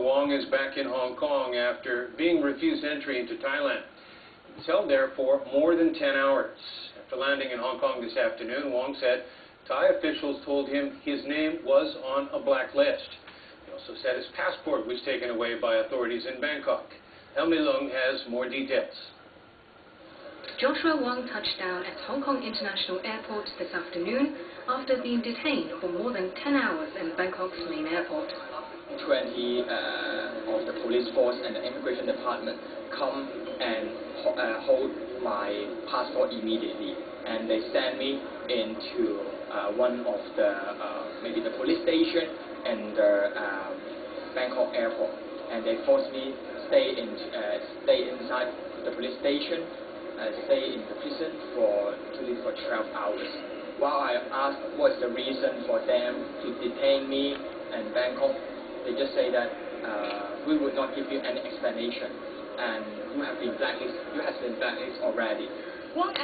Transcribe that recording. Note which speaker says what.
Speaker 1: Wong is back in Hong Kong after being refused entry into Thailand. He was held there for more than 10 hours. After landing in Hong Kong this afternoon, Wong said Thai officials told him his name was on a black list. He also said his passport was taken away by authorities in Bangkok. Helmi Lung has more details.
Speaker 2: Joshua Wong touched down at Hong Kong International Airport this afternoon after being detained for more than 10 hours in Bangkok's main airport.
Speaker 3: 20 uh, of the police force and the immigration department come and uh, hold my passport immediately. And they send me into uh, one of the, uh, maybe the police station and the um, Bangkok airport. And they force me stay in, uh, stay inside the police station, uh, stay in the prison for, for 12 hours. While I asked what's the reason for them to detain me in Bangkok, they just say that uh, we would not give you any explanation and you have been blacklisted, you have been blacklisted already.
Speaker 2: What